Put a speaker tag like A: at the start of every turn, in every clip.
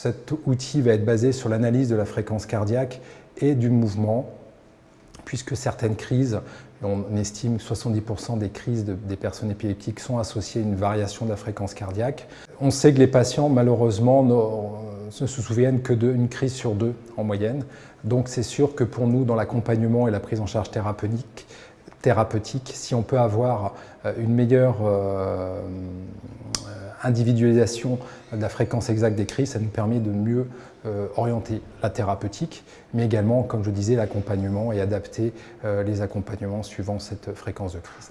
A: Cet outil va être basé sur l'analyse de la fréquence cardiaque et du mouvement, puisque certaines crises, on estime que 70% des crises des personnes épileptiques sont associées à une variation de la fréquence cardiaque. On sait que les patients, malheureusement, ne se souviennent que d'une crise sur deux en moyenne. Donc c'est sûr que pour nous, dans l'accompagnement et la prise en charge thérapeutique, thérapeutique si on peut avoir euh, une meilleure euh, individualisation de la fréquence exacte des crises, ça nous permet de mieux euh, orienter la thérapeutique, mais également, comme je disais, l'accompagnement et adapter euh, les accompagnements suivant cette fréquence de crise.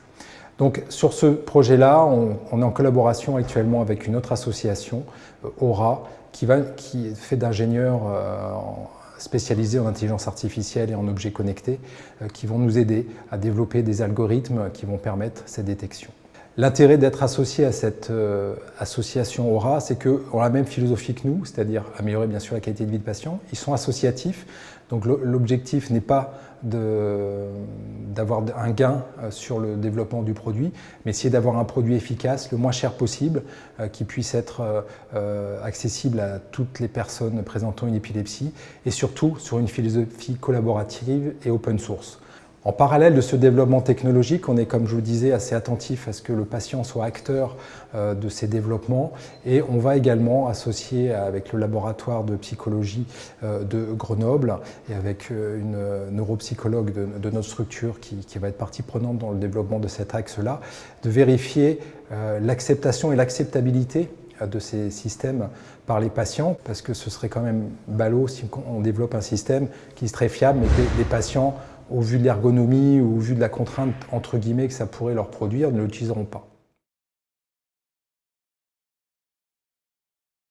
A: Donc sur ce projet-là, on, est en collaboration actuellement avec une autre association, euh, Aura, qui, va, qui fait d'ingénieurs spécialisés en intelligence artificielle et en objets connectés, qui vont nous aider à développer des algorithmes qui vont permettre ces détections. L'intérêt d'être associé à cette euh, association Aura, c'est qu'on a la même philosophie que nous, c'est-à-dire améliorer bien sûr la qualité de vie de patients. Ils sont associatifs, donc l'objectif n'est pas d'avoir un gain euh, sur le développement du produit, mais c'est d'avoir un produit efficace, le moins cher possible, euh, qui puisse être accessible à toutes les personnes présentant une épilepsie, et surtout sur une philosophie collaborative et open source. En parallèle de ce développement technologique, on est, comme je vous disais, assez attentif à ce que le patient soit acteur euh, de ces développements. Et on va également associer avec le laboratoire de psychologie euh, de Grenoble et avec euh, une neuropsychologue de, notre structure qui, qui, va être partie prenante dans le développement de cet axe-là, de vérifier l'acceptation et l'acceptabilité de ces systèmes par les patients, parce que ce serait quand même ballot si on développe un système qui serait fiable, mais que les patients au vu de l'ergonomie ou au vu de la contrainte entre guillemets que ça pourrait leur produire, ne l'utiliseront pas.